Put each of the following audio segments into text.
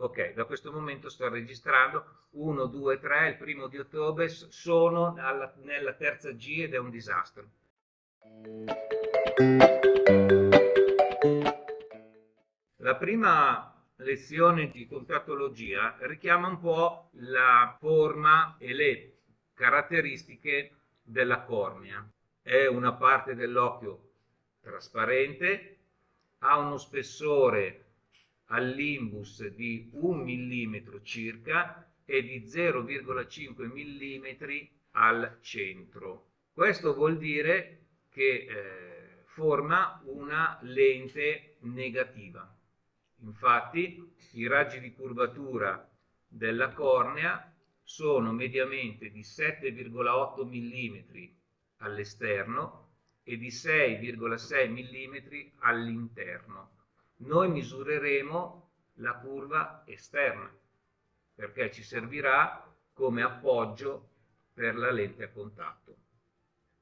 Ok, da questo momento sto registrando 1, 2, 3, il primo di ottobre, sono alla, nella terza G ed è un disastro. La prima lezione di contattologia richiama un po' la forma e le caratteristiche della cornea. È una parte dell'occhio trasparente, ha uno spessore all'imbus di 1 mm circa e di 0,5 mm al centro. Questo vuol dire che eh, forma una lente negativa. Infatti i raggi di curvatura della cornea sono mediamente di 7,8 mm all'esterno e di 6,6 mm all'interno noi misureremo la curva esterna perché ci servirà come appoggio per la lente a contatto.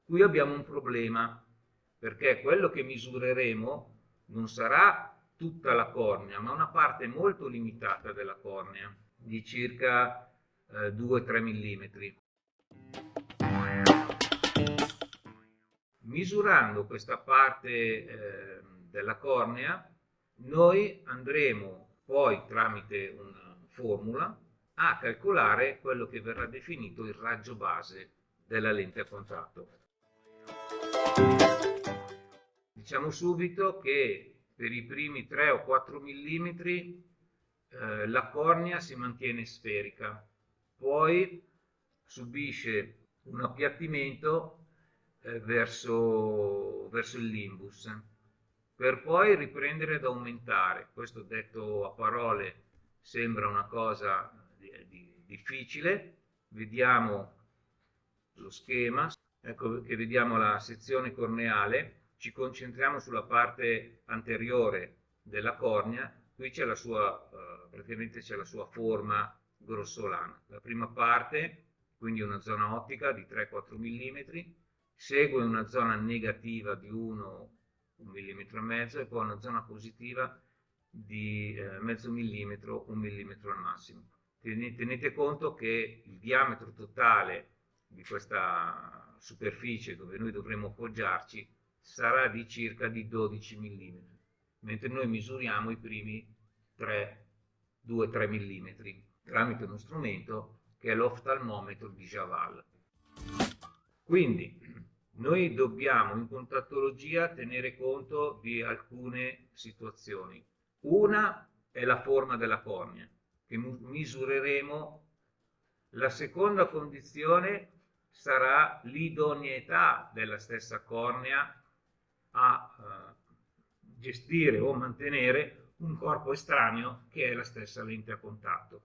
Qui abbiamo un problema perché quello che misureremo non sarà tutta la cornea, ma una parte molto limitata della cornea, di circa eh, 2-3 mm. Misurando questa parte eh, della cornea noi andremo poi tramite una formula a calcolare quello che verrà definito il raggio base della lente a contatto. Diciamo subito che per i primi 3 o 4 mm eh, la cornea si mantiene sferica, poi subisce un appiattimento eh, verso, verso il limbus per poi riprendere ad aumentare. Questo detto a parole sembra una cosa di, di, difficile. Vediamo lo schema, ecco che vediamo la sezione corneale, ci concentriamo sulla parte anteriore della cornea, qui c'è la sua, eh, praticamente c'è la sua forma grossolana. La prima parte, quindi una zona ottica di 3-4 mm, segue una zona negativa di 1 un millimetro e mezzo e poi una zona positiva di eh, mezzo millimetro, un millimetro al massimo. Tenete conto che il diametro totale di questa superficie dove noi dovremo appoggiarci sarà di circa di 12 mm, mentre noi misuriamo i primi 2-3 mm tramite uno strumento che è l'oftalmometro di Javal. Quindi noi dobbiamo in contattologia tenere conto di alcune situazioni. Una è la forma della cornea, che misureremo. La seconda condizione sarà l'idoneità della stessa cornea a uh, gestire o mantenere un corpo estraneo che è la stessa lente a contatto.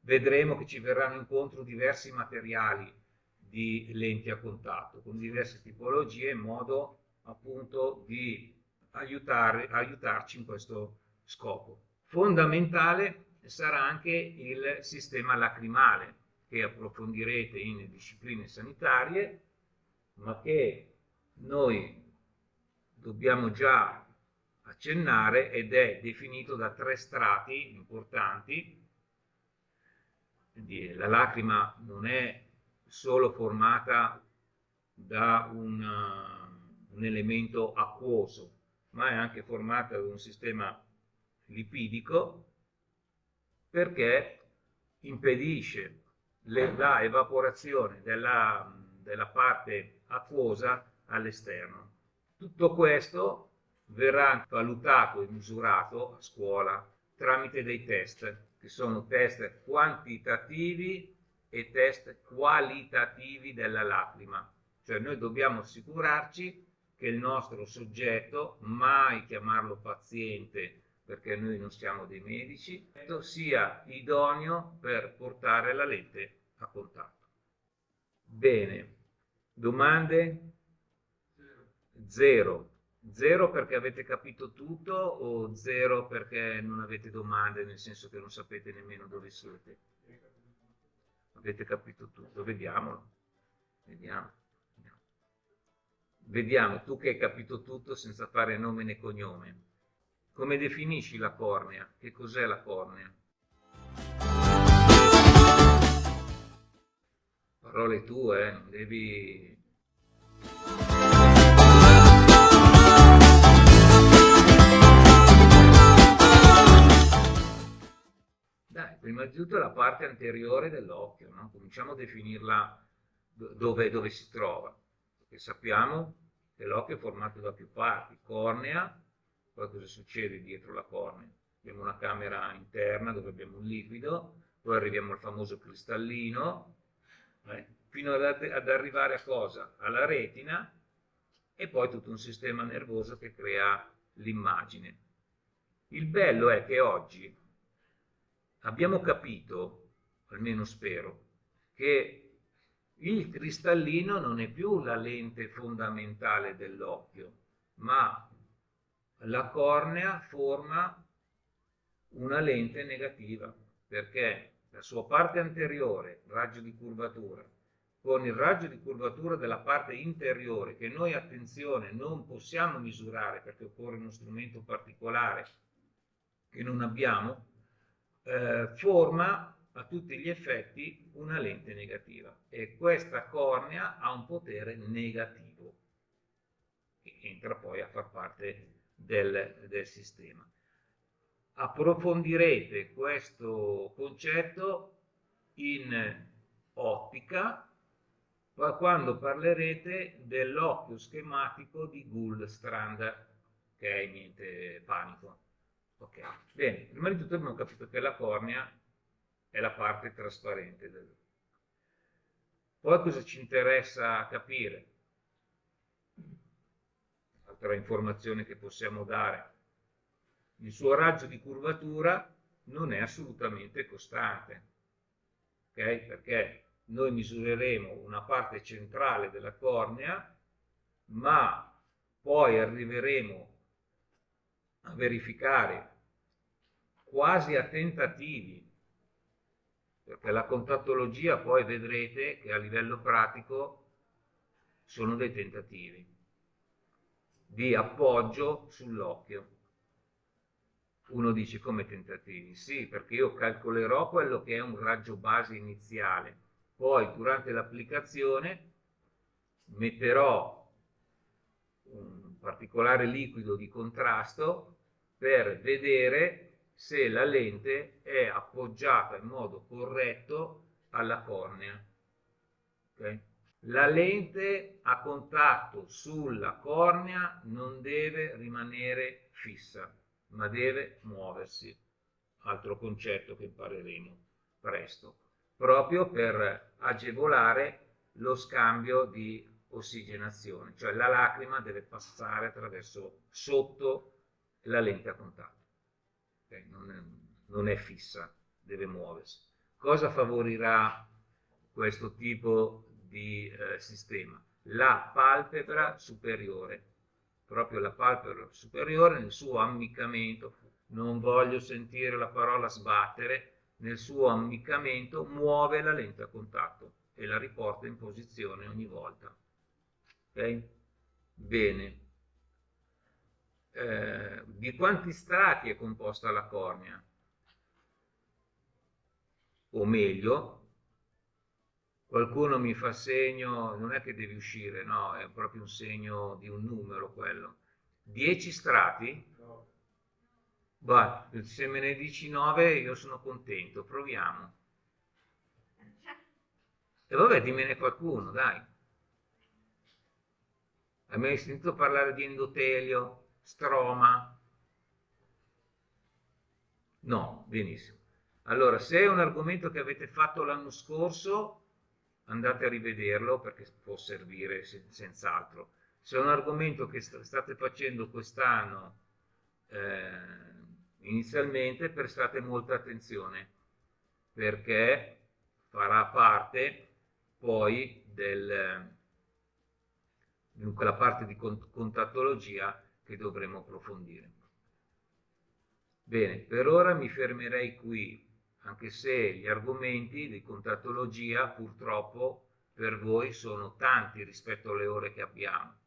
Vedremo che ci verranno incontro diversi materiali di lenti a contatto con diverse tipologie in modo appunto di aiutare, aiutarci in questo scopo. Fondamentale sarà anche il sistema lacrimale che approfondirete in discipline sanitarie ma che noi dobbiamo già accennare ed è definito da tre strati importanti. La lacrima non è solo formata da un, uh, un elemento acquoso, ma è anche formata da un sistema lipidico perché impedisce le, la evaporazione della, della parte acquosa all'esterno. Tutto questo verrà valutato e misurato a scuola tramite dei test, che sono test quantitativi e test qualitativi della lacrima. Cioè noi dobbiamo assicurarci che il nostro soggetto, mai chiamarlo paziente perché noi non siamo dei medici, sia idoneo per portare la lente a contatto. Bene, domande? Zero. Zero perché avete capito tutto o zero perché non avete domande, nel senso che non sapete nemmeno dove siete? Avete capito tutto, vediamolo, vediamo, vediamo. Vediamo, tu che hai capito tutto senza fare nome né cognome. come definisci la cornea? Che cos'è la cornea? Parole tue, eh? non devi... prima di tutto la parte anteriore dell'occhio, no? cominciamo a definirla dove, dove si trova, perché sappiamo che l'occhio è formato da più parti, cornea, poi cosa succede dietro la cornea? Abbiamo una camera interna dove abbiamo un liquido, poi arriviamo al famoso cristallino, eh, fino ad, ad arrivare a cosa? Alla retina e poi tutto un sistema nervoso che crea l'immagine. Il bello è che oggi abbiamo capito, almeno spero, che il cristallino non è più la lente fondamentale dell'occhio, ma la cornea forma una lente negativa perché la sua parte anteriore, raggio di curvatura, con il raggio di curvatura della parte interiore che noi, attenzione, non possiamo misurare perché occorre uno strumento particolare che non abbiamo, eh, forma a tutti gli effetti una lente negativa e questa cornea ha un potere negativo che entra poi a far parte del, del sistema. Approfondirete questo concetto in ottica quando parlerete dell'occhio schematico di Gullstrand, che è niente panico. Ok, bene, prima di tutto abbiamo capito che la cornea è la parte trasparente del... Poi cosa ci interessa capire? altra informazione che possiamo dare. Il suo raggio di curvatura non è assolutamente costante, okay? perché noi misureremo una parte centrale della cornea, ma poi arriveremo a verificare quasi a tentativi, perché la contattologia poi vedrete che a livello pratico sono dei tentativi di appoggio sull'occhio. Uno dice come tentativi? Sì, perché io calcolerò quello che è un raggio base iniziale, poi durante l'applicazione metterò un particolare liquido di contrasto per vedere se la lente è appoggiata in modo corretto alla cornea. Okay? La lente a contatto sulla cornea non deve rimanere fissa, ma deve muoversi. Altro concetto che impareremo presto, proprio per agevolare lo scambio di ossigenazione, cioè la lacrima deve passare attraverso sotto la lente a contatto. Okay? Non, è, non è fissa, deve muoversi. Cosa favorirà questo tipo di eh, sistema, la palpebra superiore, proprio la palpebra superiore nel suo ammiccamento, non voglio sentire la parola sbattere, nel suo ammiccamento muove la lente a contatto e la riporta in posizione ogni volta. Ok? Bene. Eh, di quanti strati è composta la cornea? O meglio, qualcuno mi fa segno, non è che devi uscire, no, è proprio un segno di un numero quello. 10 strati? No. Se me ne dici 9 io sono contento, proviamo. E vabbè, dimmene qualcuno, dai. Hai mai sentito parlare di endotelio, stroma? No, benissimo. Allora, se è un argomento che avete fatto l'anno scorso, andate a rivederlo perché può servire senz'altro. Se è un argomento che state facendo quest'anno eh, inizialmente, prestate molta attenzione perché farà parte poi del, di quella parte di contattologia che dovremo approfondire. Bene, per ora mi fermerei qui anche se gli argomenti di contattologia purtroppo per voi sono tanti rispetto alle ore che abbiamo.